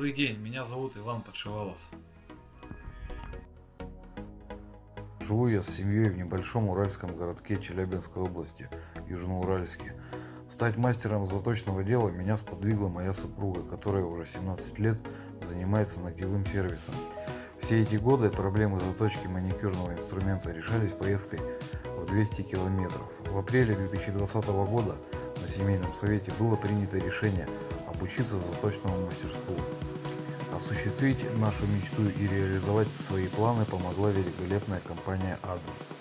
Добрый день, меня зовут Иван Подшивалов. Живу я с семьей в небольшом уральском городке Челябинской области, Южноуральске. Стать мастером заточного дела меня сподвигла моя супруга, которая уже 17 лет занимается ногтевым сервисом. Все эти годы проблемы заточки маникюрного инструмента решались поездкой в 200 километров. В апреле 2020 года на семейном совете было принято решение обучиться заточному мастерству. Осуществить нашу мечту и реализовать свои планы помогла великолепная компания Адамс.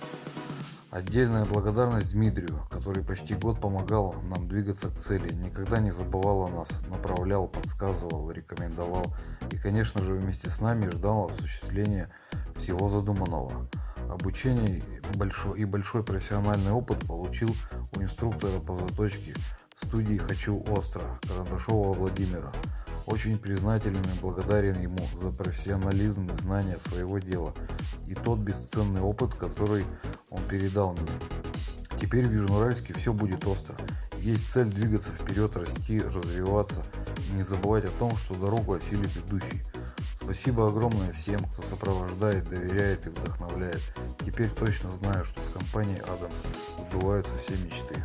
Отдельная благодарность Дмитрию, который почти год помогал нам двигаться к цели, никогда не забывал о нас, направлял, подсказывал, рекомендовал и, конечно же, вместе с нами ждал осуществления всего задуманного. Обучение и большой профессиональный опыт получил у инструктора по заточке студии «Хочу остро» Карандашова Владимира. Очень признателен и благодарен ему за профессионализм и знания своего дела и тот бесценный опыт, который он передал мне. Теперь в Южноуральске все будет остро. Есть цель двигаться вперед, расти, развиваться и не забывать о том, что дорогу осилит идущий. Спасибо огромное всем, кто сопровождает, доверяет и вдохновляет. Теперь точно знаю, что с компанией Адамс сбываются все мечты.